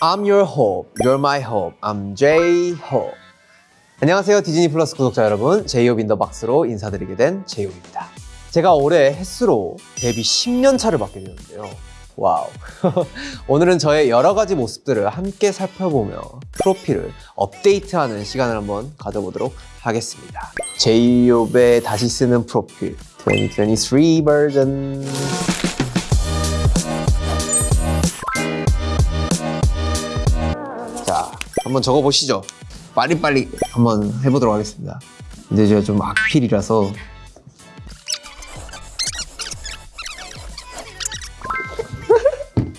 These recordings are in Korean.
I'm your hope, you're my hope. I'm J-Hope. 안녕하세요. 디즈니 플러스 구독자 여러분. 제이홉 in the box로 인사드리게 된 제이홉입니다. 제가 올해 햇수로 데뷔 10년 차를 맞게 되는데요. Wow. 오늘은 저의 여러 가지 모습들을 함께 살펴보며 프로필을 업데이트하는 시간을 한번 가져보도록 하겠습니다. 제이홉의 다시 쓰는 프로필. 2023 버전 한번 적어보시죠 빨리빨리 한번 해보도록 하겠습니다. 근데 제가 좀 악필이라서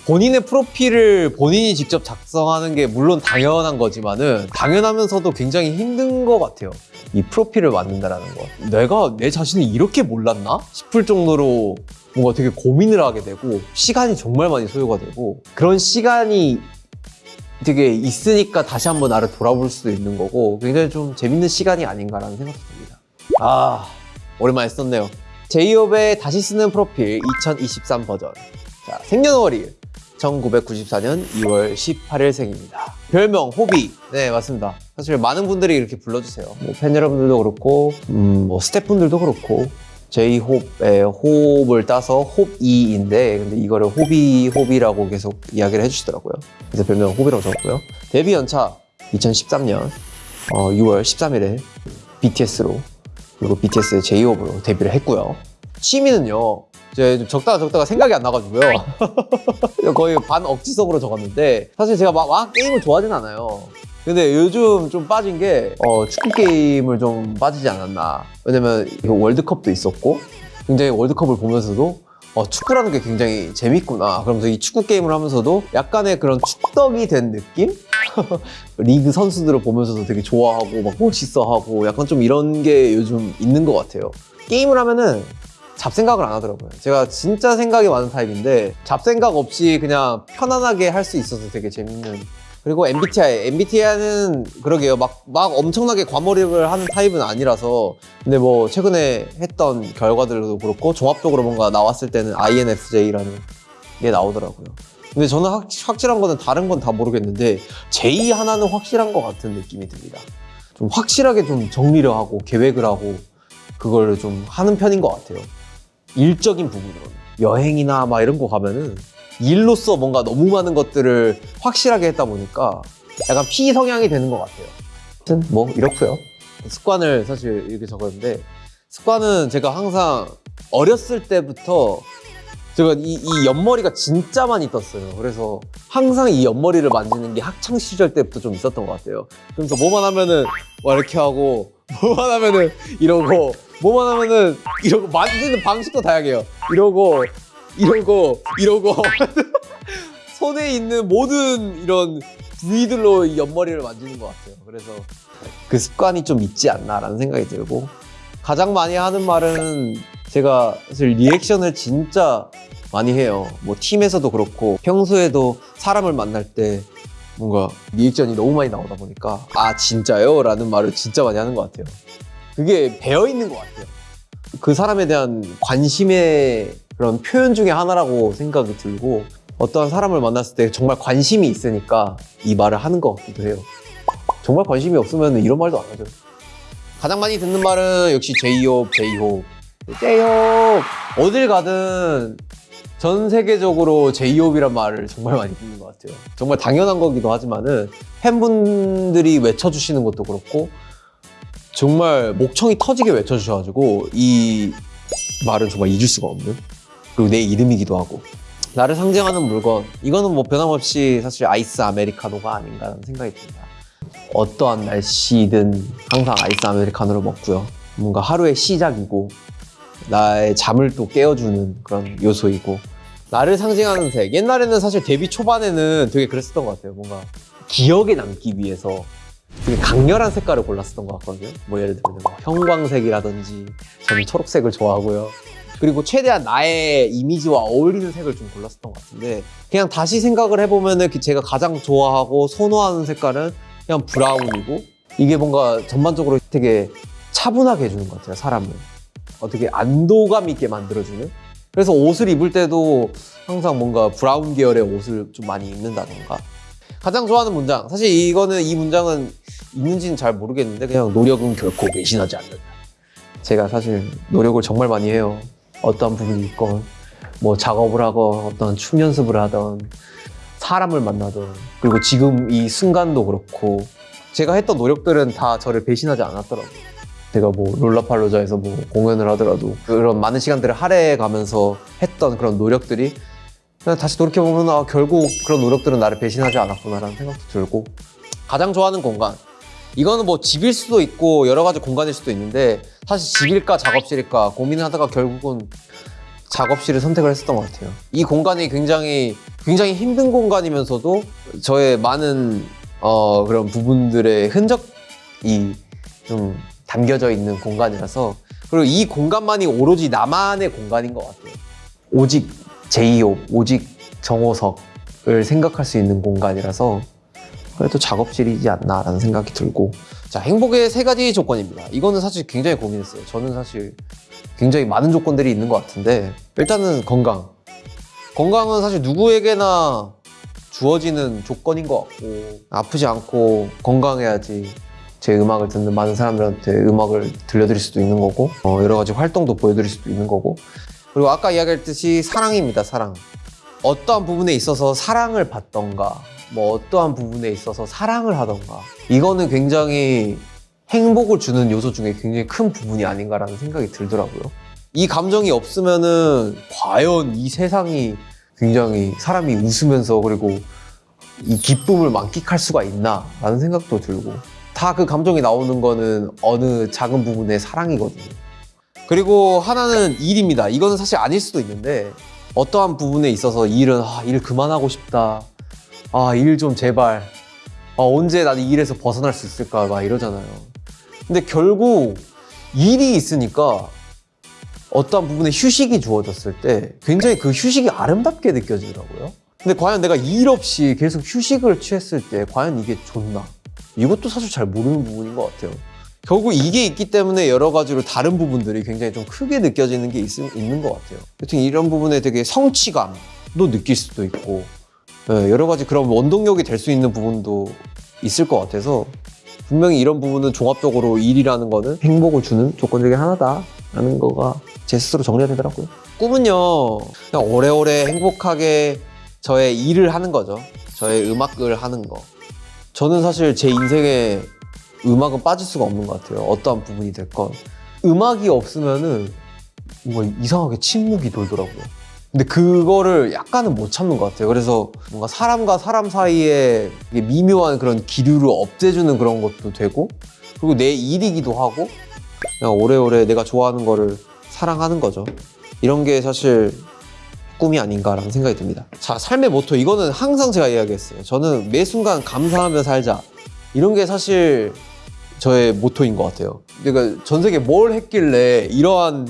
본인의 프로필을 본인이 직접 작성하는 게 물론 당연한 거지만은 당연하면서도 굉장히 힘든 것 같아요. 이 프로필을 만든다라는 거. 내가 내 자신을 이렇게 몰랐나? 싶을 정도로 뭔가 되게 고민을 하게 되고 시간이 정말 많이 소요가 되고 그런 시간이 되게 있으니까 다시 한번 나를 돌아볼 수도 있는 거고 굉장히 좀 재밌는 시간이 아닌가라는 생각이 듭니다. 아 오랜만에 썼네요. 제이홉의 다시 쓰는 프로필 2023 버전. 자 생년월일 1994년 2월 18일 생입니다. 별명 호비. 네 맞습니다. 사실 많은 분들이 이렇게 불러주세요. 뭐 팬 여러분들도 그렇고 음, 뭐 스태프분들도 그렇고 제이홉의 호흡을 따서 홉이인데 근데 이거를 호비 호비라고 계속 이야기를 해주시더라고요. 그래서 별명 호비라고 적었고요. 데뷔 연차 2013년 어, 6월 13일에 BTS로 그리고 BTS의 제이홉으로 데뷔를 했고요. 취미는요. 이제 좀 적다가 적다가 생각이 안 나가지고요. 거의 반 억지성으로 적었는데 사실 제가 막, 막 게임을 좋아하진 않아요. 근데 요즘 좀 빠진 게 어, 축구 게임을 좀 빠지지 않았나. 왜냐면 이거 월드컵도 있었고 굉장히 월드컵을 보면서도 어, 축구라는 게 굉장히 재밌구나. 그러면서 이 축구 게임을 하면서도 약간의 그런 축덕이 된 느낌? 리그 선수들을 보면서도 되게 좋아하고 막 멋있어하고 약간 좀 이런 게 요즘 있는 것 같아요. 게임을 하면은 잡생각을 안 하더라고요. 제가 진짜 생각이 많은 타입인데 잡생각 없이 그냥 편안하게 할 수 있어서 되게 재밌는 그리고 MBTI, MBTI는 그러게요. 막, 막 엄청나게 과몰입을 하는 타입은 아니라서. 근데 뭐, 최근에 했던 결과들도 그렇고, 종합적으로 뭔가 나왔을 때는 INFJ라는 게 나오더라고요. 근데 저는 확, 확실한 거는 다른 건 다 모르겠는데, J 하나는 확실한 것 같은 느낌이 듭니다. 좀 확실하게 좀 정리를 하고, 계획을 하고, 그걸 좀 하는 편인 것 같아요. 일적인 부분으로는. 여행이나 막 이런 거 가면은, 일로서 뭔가 너무 많은 것들을 확실하게 했다 보니까 약간 피 성향이 되는 것 같아요. 아무튼 뭐 이렇고요. 습관을 사실 이렇게 적었는데 습관은 제가 항상 어렸을 때부터 제가 이, 이 옆머리가 진짜 많이 떴어요. 그래서 항상 이 옆머리를 만지는 게 학창 시절 때부터 좀 있었던 것 같아요. 그래서 뭐만 하면은 막 이렇게 하고 뭐만 하면은 이러고 뭐만 하면은 이러고 만지는 방식도 다양해요. 이러고 이러고 이러고 손에 있는 모든 이런 부위들로 이 옆머리를 만지는 것 같아요. 그래서 그 습관이 좀 있지 않나라는 생각이 들고 가장 많이 하는 말은 제가 사실 리액션을 진짜 많이 해요. 뭐 팀에서도 그렇고 평소에도 사람을 만날 때 뭔가 리액션이 너무 많이 나오다 보니까 아 진짜요? 라는 말을 진짜 많이 하는 것 같아요. 그게 배어 있는 것 같아요. 그 사람에 대한 관심의 그런 표현 중에 하나라고 생각이 들고 어떠한 사람을 만났을 때 정말 관심이 있으니까 이 말을 하는 것 같기도 해요. 정말 관심이 없으면 이런 말도 안 하죠. 가장 많이 듣는 말은 역시 제이홉, 제이홉, 제이홉. 어딜 가든 전 세계적으로 제이홉이란 말을 정말 많이 듣는 것 같아요. 정말 당연한 거기도 하지만 은 팬분들이 외쳐주시는 것도 그렇고 정말 목청이 터지게 외쳐주셔가지고 이 말은 정말 잊을 수가 없는 그리고 내 이름이기도 하고. 나를 상징하는 물건 이거는 뭐 변함없이 사실 아이스 아메리카노가 아닌가 라는 생각이 듭니다. 어떠한 날씨든 항상 아이스 아메리카노를 먹고요. 뭔가 하루의 시작이고 나의 잠을 또 깨워주는 그런 요소이고. 나를 상징하는 색. 옛날에는 사실 데뷔 초반에는 되게 그랬었던 것 같아요. 뭔가 기억에 남기 위해서 되게 강렬한 색깔을 골랐었던 것 같거든요. 뭐 예를 들면 뭐 형광색이라든지 저는 초록색을 좋아하고요 그리고 최대한 나의 이미지와 어울리는 색을 좀 골랐었던 것 같은데 그냥 다시 생각을 해보면은 그 제가 가장 좋아하고 선호하는 색깔은 그냥 브라운이고 이게 뭔가 전반적으로 되게 차분하게 해주는 것 같아요 사람을 어떻게 안도감 있게 만들어주는 그래서 옷을 입을 때도 항상 뭔가 브라운 계열의 옷을 좀 많이 입는다던가 가장 좋아하는 문장. 사실 이거는 이 문장은 있는지는 잘 모르겠는데 그냥 노력은 결코 배신하지 않는다. 제가 사실 노력을 정말 많이 해요. 어떠한 부분이 있건 뭐 작업을 하건 어떤 춤 연습을 하던 사람을 만나던 그리고 지금 이 순간도 그렇고 제가 했던 노력들은 다 저를 배신하지 않았더라고요. 제가 뭐 롤라팔로자에서 뭐 공연을 하더라도 그런 많은 시간들을 할애해 가면서 했던 그런 노력들이 다시 돌이켜보면 아, 결국 그런 노력들은 나를 배신하지 않았구나라는 생각도 들고 가장 좋아하는 공간 이거는 뭐 집일 수도 있고 여러 가지 공간일 수도 있는데 사실 집일까 작업실일까 고민하다가 결국은 작업실을 선택을 했었던 것 같아요. 이 공간이 굉장히 굉장히 힘든 공간이면서도 저의 많은 어, 그런 부분들의 흔적이 좀 담겨져 있는 공간이라서 그리고 이 공간만이 오로지 나만의 공간인 것 같아요. 오직 제이홉, 오직 정호석을 생각할 수 있는 공간이라서 그래도 작업실이지 않나라는 생각이 들고 자 행복의 세 가지 조건입니다. 이거는 사실 굉장히 고민했어요. 저는 사실 굉장히 많은 조건들이 있는 것 같은데 일단은 건강. 건강은 사실 누구에게나 주어지는 조건인 것 같고 아프지 않고 건강해야지 제 음악을 듣는 많은 사람들한테 음악을 들려드릴 수도 있는 거고 어, 여러 가지 활동도 보여드릴 수도 있는 거고 그리고 아까 이야기했듯이 사랑입니다 사랑 어떠한 부분에 있어서 사랑을 받던가 뭐 어떠한 부분에 있어서 사랑을 하던가 이거는 굉장히 행복을 주는 요소 중에 굉장히 큰 부분이 아닌가라는 생각이 들더라고요. 이 감정이 없으면은 과연 이 세상이 굉장히 사람이 웃으면서 그리고 이 기쁨을 만끽할 수가 있나 라는 생각도 들고 다 그 감정이 나오는 거는 어느 작은 부분의 사랑이거든요. 그리고 하나는 일입니다. 이거는 사실 아닐 수도 있는데 어떠한 부분에 있어서 일은 아, 일 그만하고 싶다 아 일 좀 제발 아, 언제 나는 이 일에서 벗어날 수 있을까 막 이러잖아요 근데 결국 일이 있으니까 어떠한 부분에 휴식이 주어졌을 때 굉장히 그 휴식이 아름답게 느껴지더라고요. 근데 과연 내가 일 없이 계속 휴식을 취했을 때 과연 이게 좋나? 이것도 사실 잘 모르는 부분인 것 같아요. 결국 이게 있기 때문에 여러 가지로 다른 부분들이 굉장히 좀 크게 느껴지는 게 있, 있는 것 같아요. 여튼 이런 부분에 되게 성취감도 느낄 수도 있고 예, 여러 가지 그런 원동력이 될 수 있는 부분도 있을 것 같아서 분명히 이런 부분은 종합적으로 일이라는 거는 행복을 주는 조건 중에 하나다라는 거가 제 스스로 정리가 되더라고요. 꿈은요, 그냥 오래오래 행복하게 저의 일을 하는 거죠. 저의 음악을 하는 거. 저는 사실 제 인생에 음악은 빠질 수가 없는 것 같아요. 어떠한 부분이 됐건. 음악이 없으면은 뭔가 이상하게 침묵이 돌더라고요. 근데 그거를 약간은 못 참는 것 같아요. 그래서 뭔가 사람과 사람 사이에 미묘한 그런 기류를 없애주는 그런 것도 되고, 그리고 내 일이기도 하고, 그냥 오래오래 내가 좋아하는 거를 사랑하는 거죠. 이런 게 사실 꿈이 아닌가라는 생각이 듭니다. 자, 삶의 모토. 이거는 항상 제가 이야기했어요. 저는 매 순간 감사하며 살자. 이런 게 사실 저의 모토인 것 같아요. 그러니까 전 세계 뭘 했길래 이러한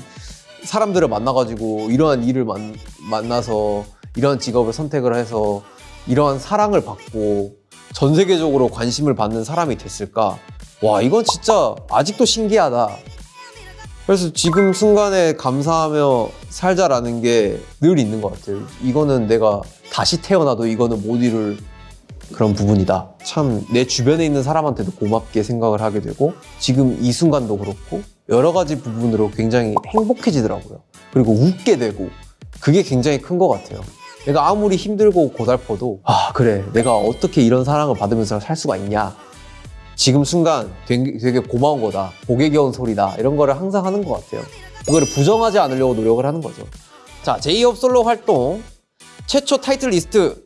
사람들을 만나가지고 이러한 일을 만, 만나서 이러한 직업을 선택을 해서 이러한 사랑을 받고 전 세계적으로 관심을 받는 사람이 됐을까? 와, 이건 진짜 아직도 신기하다. 그래서 지금 순간에 감사하며 살자라는 게 늘 있는 것 같아요. 이거는 내가 다시 태어나도 이거는 못 이룰 그런 부분이다. 참 내 주변에 있는 사람한테도 고맙게 생각을 하게 되고 지금 이 순간도 그렇고 여러 가지 부분으로 굉장히 행복해지더라고요. 그리고 웃게 되고 그게 굉장히 큰 것 같아요. 내가 아무리 힘들고 고달퍼도 아 그래 내가 어떻게 이런 사랑을 받으면서 살 수가 있냐 지금 순간 되게, 고마운 거다 복에 겨운 소리다 이런 거를 항상 하는 것 같아요 그거를 부정하지 않으려고 노력을 하는 거죠 자 제이홉 솔로 활동 최초 타이틀 리스트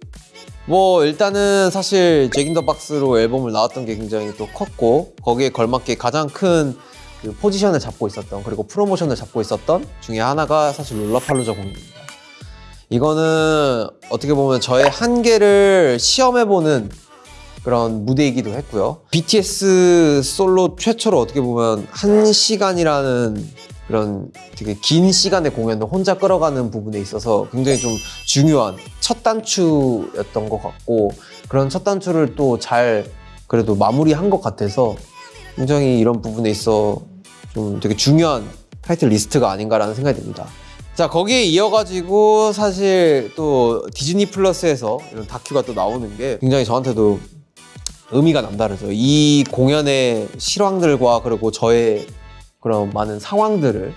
뭐 일단은 사실 Jack in the Box로 앨범을 나왔던 게 굉장히 또 컸고 거기에 걸맞게 가장 큰 그 포지션을 잡고 있었던 그리고 프로모션을 잡고 있었던 중에 하나가 사실 롤라팔로자 공연입니다. 이거는 어떻게 보면 저의 한계를 시험해보는 그런 무대이기도 했고요. BTS 솔로 최초로 어떻게 보면 한 시간이라는 그런 되게 긴 시간의 공연을 혼자 끌어가는 부분에 있어서 굉장히 좀 중요한 첫 단추였던 것 같고 그런 첫 단추를 또 잘 그래도 마무리한 것 같아서 굉장히 이런 부분에 있어 좀 되게 중요한 타이틀 리스트가 아닌가라는 생각이 듭니다. 자 거기에 이어가지고 사실 또 디즈니 플러스에서 이런 다큐가 또 나오는 게 굉장히 저한테도 의미가 남다르죠. 이 공연의 실황들과 그리고 저의 그런 많은 상황들을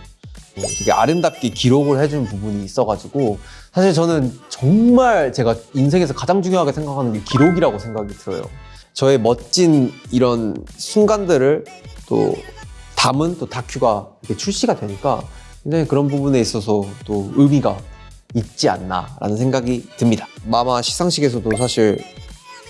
되게 아름답게 기록을 해준 부분이 있어가지고 사실 저는 정말 제가 인생에서 가장 중요하게 생각하는 게 기록이라고 생각이 들어요. 저의 멋진 이런 순간들을 또 담은 또 다큐가 이렇게 출시가 되니까 굉장히 그런 부분에 있어서 또 의미가 있지 않나라는 생각이 듭니다. 마마 시상식에서도 사실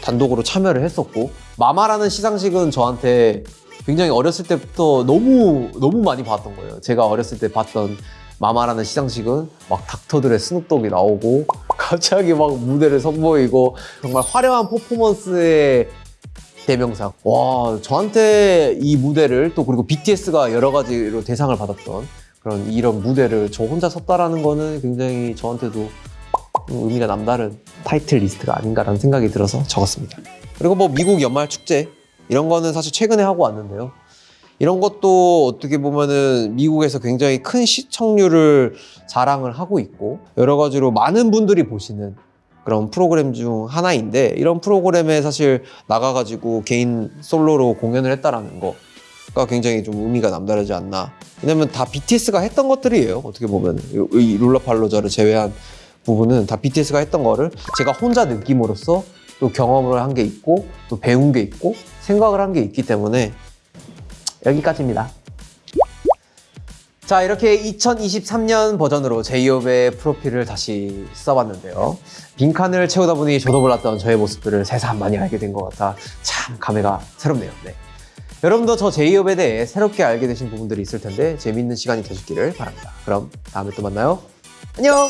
단독으로 참여를 했었고 마마라는 시상식은 저한테 굉장히 어렸을 때부터 너무 너무 많이 봤던 거예요. 제가 어렸을 때 봤던 마마라는 시상식은 막 닥터 드레, 스눕독이 나오고 갑자기 막 무대를 선보이고 정말 화려한 퍼포먼스의 대명사. 와 저한테 이 무대를 또 그리고 BTS가 여러 가지로 대상을 받았던 그런 이런 무대를 저 혼자 섰다라는 거는 굉장히 저한테도 의미가 남다른 타이틀 리스트가 아닌가라는 생각이 들어서 적었습니다. 그리고 뭐 미국 연말 축제 이런 거는 사실 최근에 하고 왔는데요. 이런 것도 어떻게 보면은 미국에서 굉장히 큰 시청률을 자랑을 하고 있고 여러 가지로 많은 분들이 보시는 그런 프로그램 중 하나인데 이런 프로그램에 사실 나가가지고 개인 솔로로 공연을 했다라는 거가 굉장히 좀 의미가 남다르지 않나. 왜냐면 다 BTS가 했던 것들이에요. 어떻게 보면 이 룰라팔로자를 제외한 부분은 다 BTS가 했던 거를 제가 혼자 느낌으로써 또 경험을 한 게 있고 또 배운 게 있고 생각을 한 게 있기 때문에 여기까지입니다. 자 이렇게 2023년 버전으로 제이홉의 프로필을 다시 써봤는데요. 빈칸을 채우다 보니 저도 몰랐던 저의 모습들을 새삼 많이 알게 된 것 같아 참 감회가 새롭네요. 네. 여러분도 저 제이홉에 대해 새롭게 알게 되신 부분들이 있을 텐데 재미있는 시간이 되셨기를 바랍니다. 그럼 다음에 또 만나요. 안녕!